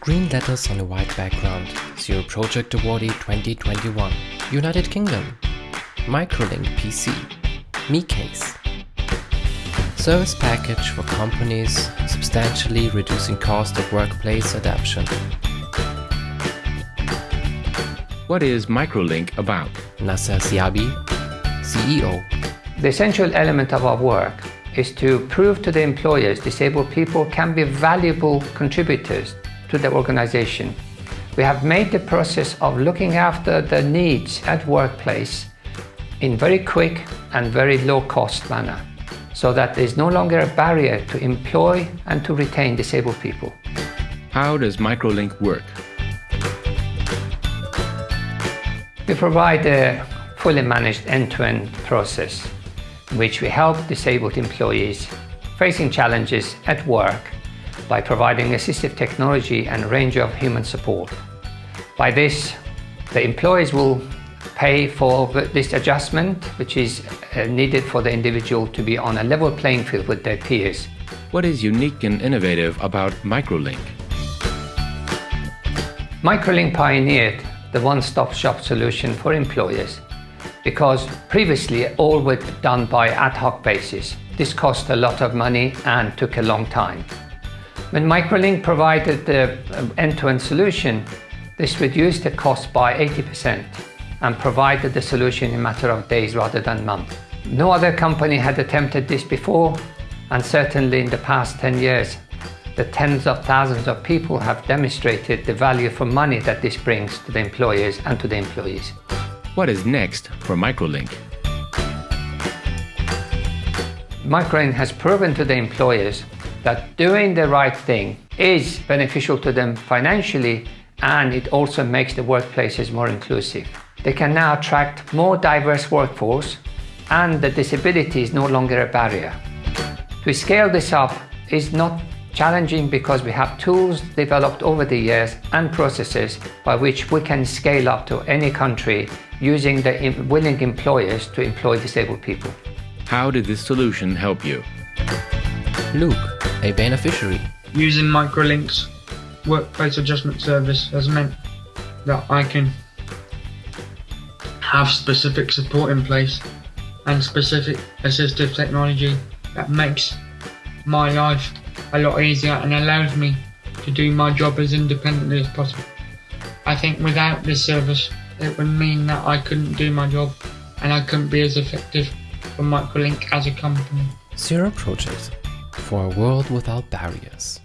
Green letters on a white background. Zero Project Awardee 2021. United Kingdom. Microlink PC. MeCase. Service package for companies, substantially reducing cost of workplace adaptation. What is Microlink about? Nasser Siabi, CEO. The essential element of our work is to prove to the employers disabled people can be valuable contributors to the organization. We have made the process of looking after the needs at workplace in very quick and very low cost manner so that there is no longer a barrier to employ and to retain disabled people. How does Microlink work? We provide a fully managed end-to-end -end process in which we help disabled employees facing challenges at work by providing assistive technology and a range of human support. By this, the employees will pay for this adjustment, which is uh, needed for the individual to be on a level playing field with their peers. What is unique and innovative about Microlink? Microlink pioneered the one-stop shop solution for employers because previously all was done by ad hoc basis. This cost a lot of money and took a long time. When Microlink provided the um, end-to-end -end solution, this reduced the cost by 80% and provided the solution in a matter of days rather than months. No other company had attempted this before and certainly in the past 10 years the tens of thousands of people have demonstrated the value for money that this brings to the employers and to the employees. What is next for Microlink? Microlink has proven to the employers that doing the right thing is beneficial to them financially and it also makes the workplaces more inclusive. They can now attract more diverse workforce and the disability is no longer a barrier. To scale this up is not challenging because we have tools developed over the years and processes by which we can scale up to any country using the willing employers to employ disabled people. How did this solution help you? Luke, a beneficiary. Using Microlinks workplace adjustment service has meant that I can have specific support in place and specific assistive technology that makes my life a lot easier and allows me to do my job as independently as possible. I think without this service, it would mean that I couldn't do my job and I couldn't be as effective for Microlink as a company. Zero Project for a world without barriers.